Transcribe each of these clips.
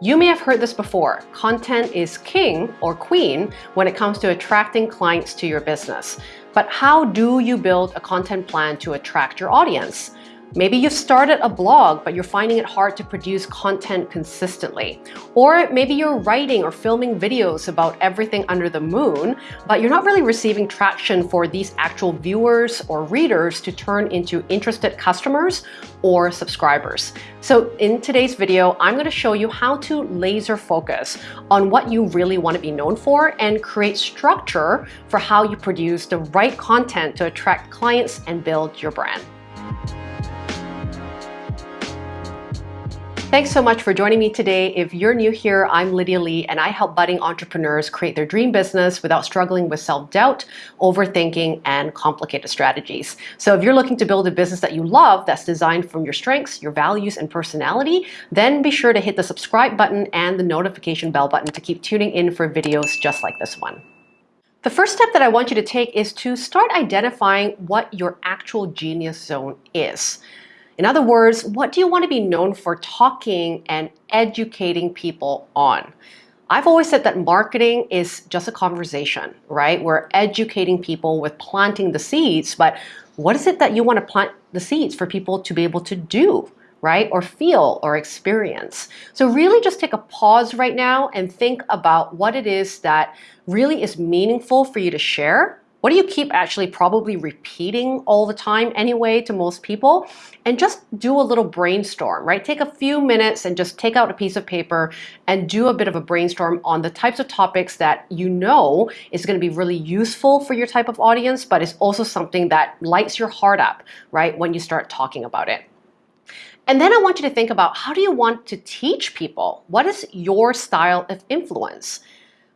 You may have heard this before. Content is king or queen when it comes to attracting clients to your business. But how do you build a content plan to attract your audience? Maybe you've started a blog, but you're finding it hard to produce content consistently. Or maybe you're writing or filming videos about everything under the moon, but you're not really receiving traction for these actual viewers or readers to turn into interested customers or subscribers. So in today's video, I'm gonna show you how to laser focus on what you really wanna be known for and create structure for how you produce the right content to attract clients and build your brand. Thanks so much for joining me today. If you're new here, I'm Lydia Lee and I help budding entrepreneurs create their dream business without struggling with self-doubt, overthinking, and complicated strategies. So if you're looking to build a business that you love that's designed from your strengths, your values, and personality, then be sure to hit the subscribe button and the notification bell button to keep tuning in for videos just like this one. The first step that I want you to take is to start identifying what your actual genius zone is. In other words, what do you want to be known for talking and educating people on? I've always said that marketing is just a conversation, right? We're educating people with planting the seeds, but what is it that you want to plant the seeds for people to be able to do, right? Or feel or experience. So really just take a pause right now and think about what it is that really is meaningful for you to share what do you keep actually probably repeating all the time anyway to most people? And just do a little brainstorm, right? Take a few minutes and just take out a piece of paper and do a bit of a brainstorm on the types of topics that you know is going to be really useful for your type of audience, but it's also something that lights your heart up, right? When you start talking about it. And then I want you to think about how do you want to teach people? What is your style of influence?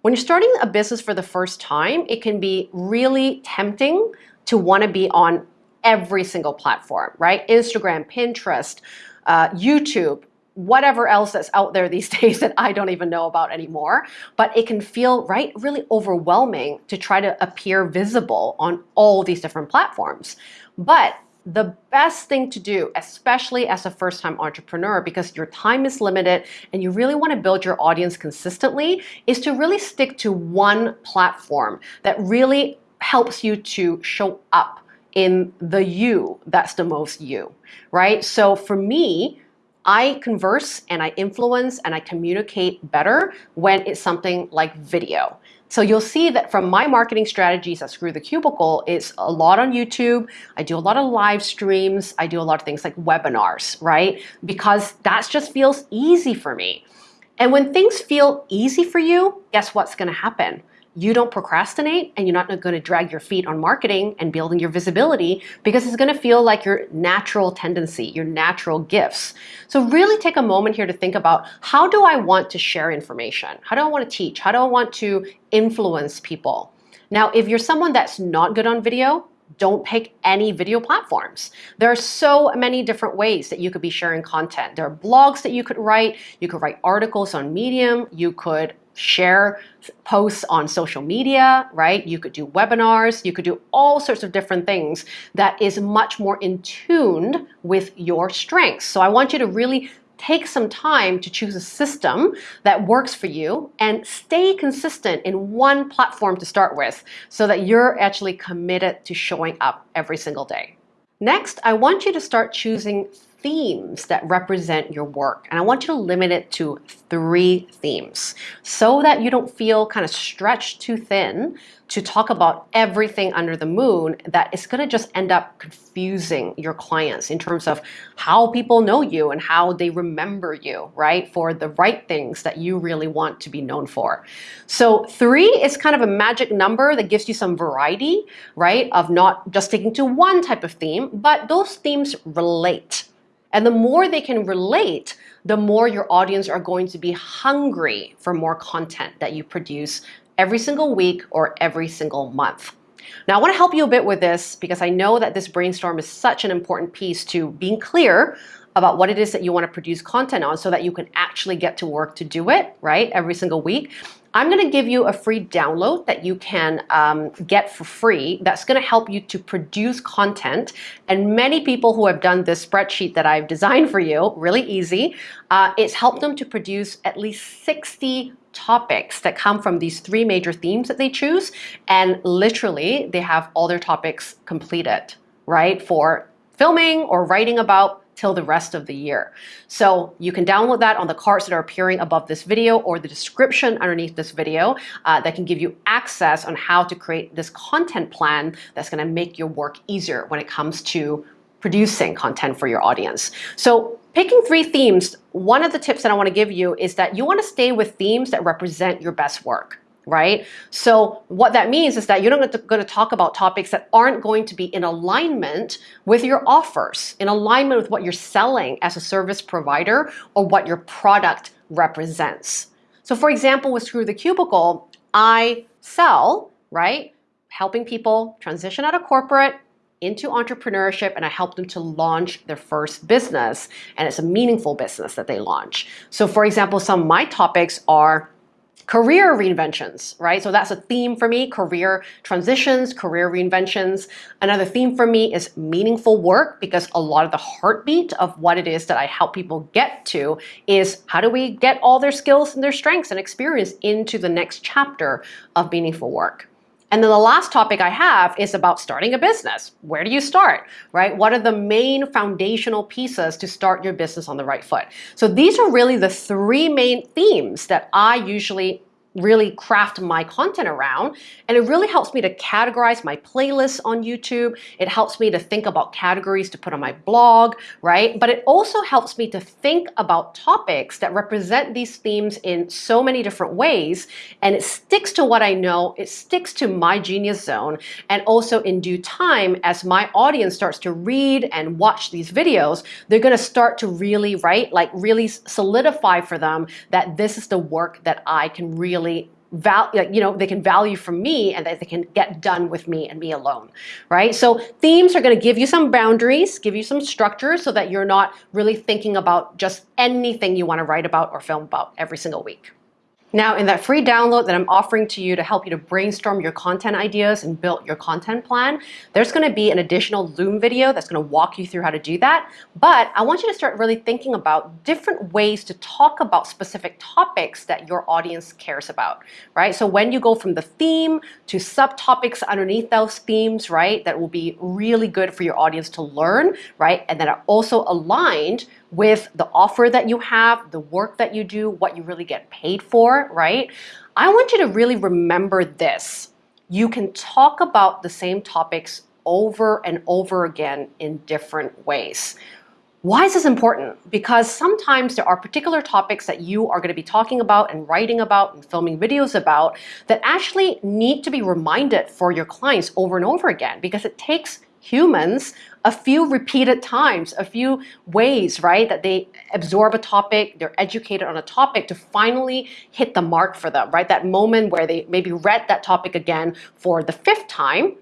When you're starting a business for the first time, it can be really tempting to want to be on every single platform, right? Instagram, Pinterest, uh, YouTube, whatever else that's out there these days that I don't even know about anymore. But it can feel, right, really overwhelming to try to appear visible on all these different platforms. But the best thing to do, especially as a first-time entrepreneur, because your time is limited and you really want to build your audience consistently, is to really stick to one platform that really helps you to show up in the you that's the most you, right? So for me, I converse and I influence and I communicate better when it's something like video. So you'll see that from my marketing strategies at Screw the Cubicle, it's a lot on YouTube. I do a lot of live streams. I do a lot of things like webinars, right? Because that just feels easy for me. And when things feel easy for you, guess what's gonna happen? You don't procrastinate and you're not going to drag your feet on marketing and building your visibility because it's going to feel like your natural tendency, your natural gifts. So really take a moment here to think about how do I want to share information? How do I want to teach? How do I want to influence people? Now, if you're someone that's not good on video, don't pick any video platforms. There are so many different ways that you could be sharing content. There are blogs that you could write. You could write articles on Medium. You could share posts on social media, right? You could do webinars, you could do all sorts of different things that is much more in tune with your strengths. So I want you to really take some time to choose a system that works for you and stay consistent in one platform to start with so that you're actually committed to showing up every single day. Next, I want you to start choosing themes that represent your work. And I want you to limit it to three themes so that you don't feel kind of stretched too thin to talk about everything under the moon that is going to just end up confusing your clients in terms of how people know you and how they remember you, right? For the right things that you really want to be known for. So three is kind of a magic number that gives you some variety, right? Of not just sticking to one type of theme, but those themes relate. And the more they can relate, the more your audience are going to be hungry for more content that you produce every single week or every single month. Now, I want to help you a bit with this because I know that this brainstorm is such an important piece to being clear about what it is that you want to produce content on so that you can actually get to work to do it, right, every single week. I'm going to give you a free download that you can um, get for free that's going to help you to produce content. And many people who have done this spreadsheet that I've designed for you, really easy, uh, it's helped them to produce at least 60 topics that come from these three major themes that they choose. And literally, they have all their topics completed, right? For filming or writing about till the rest of the year. So you can download that on the cards that are appearing above this video or the description underneath this video uh, that can give you access on how to create this content plan that's gonna make your work easier when it comes to producing content for your audience. So picking three themes, one of the tips that I wanna give you is that you wanna stay with themes that represent your best work right? So what that means is that you're not going to talk about topics that aren't going to be in alignment with your offers, in alignment with what you're selling as a service provider or what your product represents. So for example, with Screw the Cubicle, I sell, right? Helping people transition out of corporate into entrepreneurship and I help them to launch their first business and it's a meaningful business that they launch. So for example, some of my topics are career reinventions, right? So that's a theme for me, career transitions, career reinventions. Another theme for me is meaningful work because a lot of the heartbeat of what it is that I help people get to is how do we get all their skills and their strengths and experience into the next chapter of meaningful work. And then the last topic I have is about starting a business. Where do you start, right? What are the main foundational pieces to start your business on the right foot? So these are really the three main themes that I usually really craft my content around. And it really helps me to categorize my playlists on YouTube. It helps me to think about categories to put on my blog, right? But it also helps me to think about topics that represent these themes in so many different ways. And it sticks to what I know, it sticks to my genius zone. And also in due time, as my audience starts to read and watch these videos, they're gonna start to really, right, like really solidify for them that this is the work that I can really value, you know, they can value from me and that they can get done with me and me alone, right? So themes are going to give you some boundaries, give you some structure so that you're not really thinking about just anything you want to write about or film about every single week. Now, in that free download that I'm offering to you to help you to brainstorm your content ideas and build your content plan, there's gonna be an additional Loom video that's gonna walk you through how to do that. But I want you to start really thinking about different ways to talk about specific topics that your audience cares about, right? So when you go from the theme to subtopics underneath those themes, right, that will be really good for your audience to learn, right? And that are also aligned with the offer that you have, the work that you do, what you really get paid for, right? I want you to really remember this. You can talk about the same topics over and over again in different ways. Why is this important? Because sometimes there are particular topics that you are going to be talking about and writing about and filming videos about that actually need to be reminded for your clients over and over again because it takes humans a few repeated times, a few ways, right, that they absorb a topic, they're educated on a topic to finally hit the mark for them, right? That moment where they maybe read that topic again for the fifth time,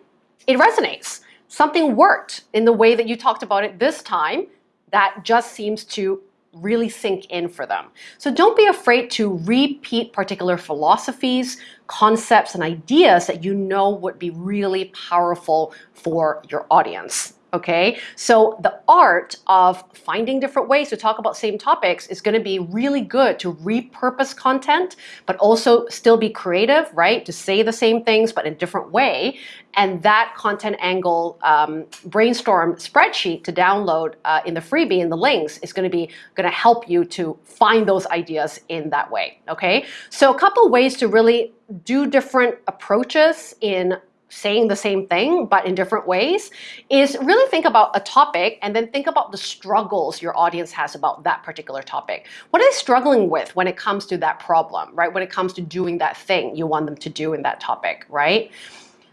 it resonates. Something worked in the way that you talked about it this time that just seems to really sink in for them. So don't be afraid to repeat particular philosophies, concepts, and ideas that you know would be really powerful for your audience okay? So the art of finding different ways to talk about same topics is gonna be really good to repurpose content, but also still be creative, right? To say the same things, but in a different way. And that content angle um, brainstorm spreadsheet to download uh, in the freebie in the links is gonna be gonna help you to find those ideas in that way, okay? So a couple ways to really do different approaches in saying the same thing but in different ways is really think about a topic and then think about the struggles your audience has about that particular topic. What are they struggling with when it comes to that problem, right? When it comes to doing that thing you want them to do in that topic, right?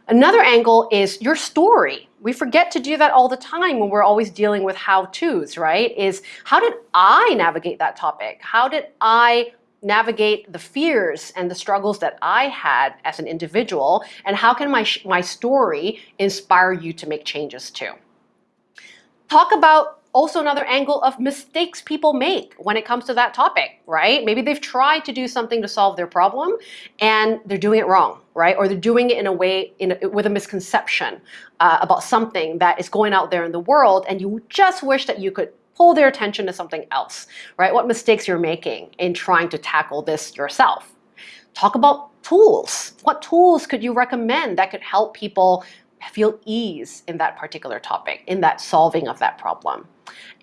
Another angle is your story. We forget to do that all the time when we're always dealing with how-tos, right? Is how did I navigate that topic? How did I navigate the fears and the struggles that I had as an individual, and how can my, my story inspire you to make changes too? Talk about also another angle of mistakes people make when it comes to that topic, right? Maybe they've tried to do something to solve their problem and they're doing it wrong, right? Or they're doing it in a way in a, with a misconception uh, about something that is going out there in the world and you just wish that you could pull their attention to something else, right? What mistakes you're making in trying to tackle this yourself. Talk about tools. What tools could you recommend that could help people feel ease in that particular topic, in that solving of that problem?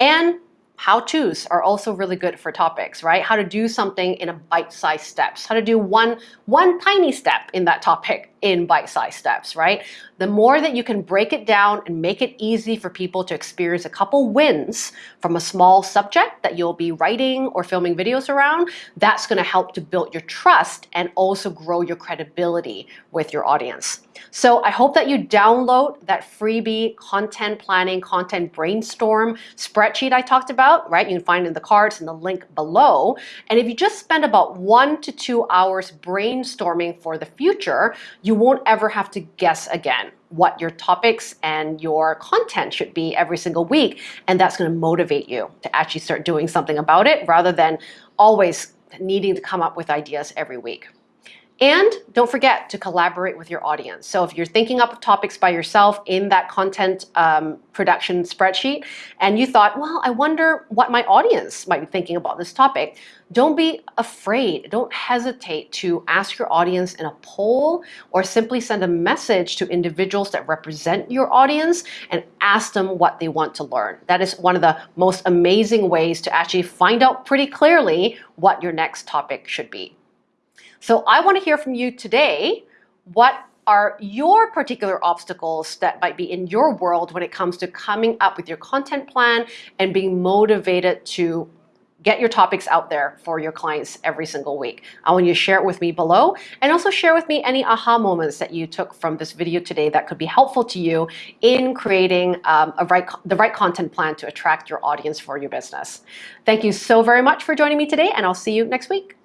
And how-tos are also really good for topics, right? How to do something in a bite-sized steps, how to do one, one tiny step in that topic in bite-sized steps, right? The more that you can break it down and make it easy for people to experience a couple wins from a small subject that you'll be writing or filming videos around, that's gonna help to build your trust and also grow your credibility with your audience. So I hope that you download that freebie content planning, content brainstorm spreadsheet I talked about, right? You can find in the cards and the link below. And if you just spend about one to two hours brainstorming for the future, you won't ever have to guess again what your topics and your content should be every single week. And that's gonna motivate you to actually start doing something about it rather than always needing to come up with ideas every week. And don't forget to collaborate with your audience. So if you're thinking up topics by yourself in that content um, production spreadsheet, and you thought, well, I wonder what my audience might be thinking about this topic, don't be afraid. Don't hesitate to ask your audience in a poll or simply send a message to individuals that represent your audience and ask them what they want to learn. That is one of the most amazing ways to actually find out pretty clearly what your next topic should be. So I want to hear from you today. What are your particular obstacles that might be in your world when it comes to coming up with your content plan and being motivated to get your topics out there for your clients every single week. I want you to share it with me below and also share with me any aha moments that you took from this video today that could be helpful to you in creating um, right, the right content plan to attract your audience for your business. Thank you so very much for joining me today and I'll see you next week.